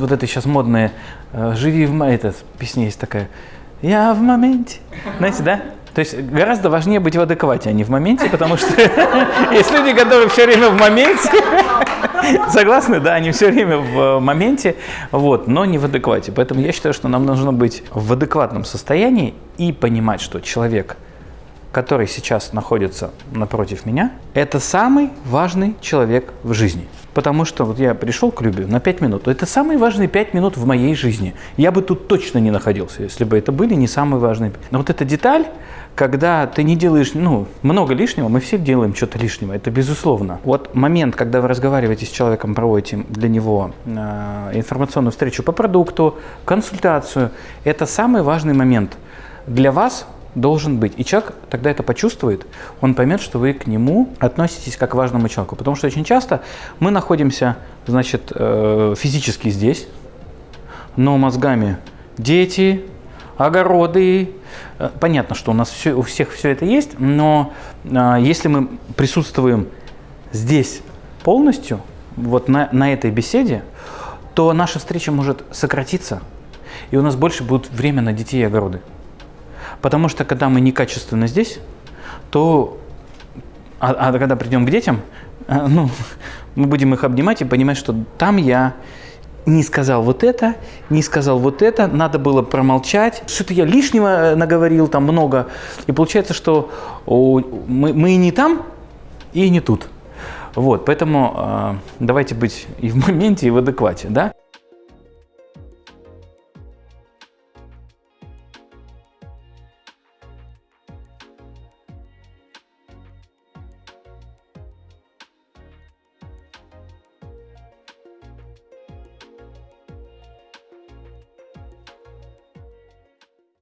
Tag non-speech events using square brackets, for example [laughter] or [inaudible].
вот это сейчас модное э, «Живи в моменте», песня есть такая «Я в моменте». Знаете, да? То есть гораздо важнее быть в адеквате, а не в моменте, потому что [laughs] есть люди, которые все время в моменте, [laughs] согласны, да, они все время в моменте, вот, но не в адеквате. Поэтому я считаю, что нам нужно быть в адекватном состоянии и понимать, что человек, который сейчас находится напротив меня, это самый важный человек в жизни. Потому что вот я пришел к Любе на 5 минут. Это самые важные 5 минут в моей жизни. Я бы тут точно не находился, если бы это были не самые важные. Но вот эта деталь, когда ты не делаешь ну, много лишнего, мы все делаем что-то лишнего, это безусловно. Вот момент, когда вы разговариваете с человеком, проводите для него э, информационную встречу по продукту, консультацию, это самый важный момент для вас должен быть. И человек тогда это почувствует, он поймет, что вы к нему относитесь как к важному человеку. Потому что очень часто мы находимся, значит, э, физически здесь, но мозгами дети, огороды. Э, понятно, что у нас все, у всех все это есть, но э, если мы присутствуем здесь полностью, вот на, на этой беседе, то наша встреча может сократиться, и у нас больше будет время на детей и огороды. Потому что когда мы некачественно здесь, то, а, а когда придем к детям, э, ну, [laughs] мы будем их обнимать и понимать, что там я не сказал вот это, не сказал вот это, надо было промолчать. Что-то я лишнего э, наговорил там много. И получается, что мы, мы и не там, и не тут. Вот, поэтому э, давайте быть и в моменте, и в адеквате, да?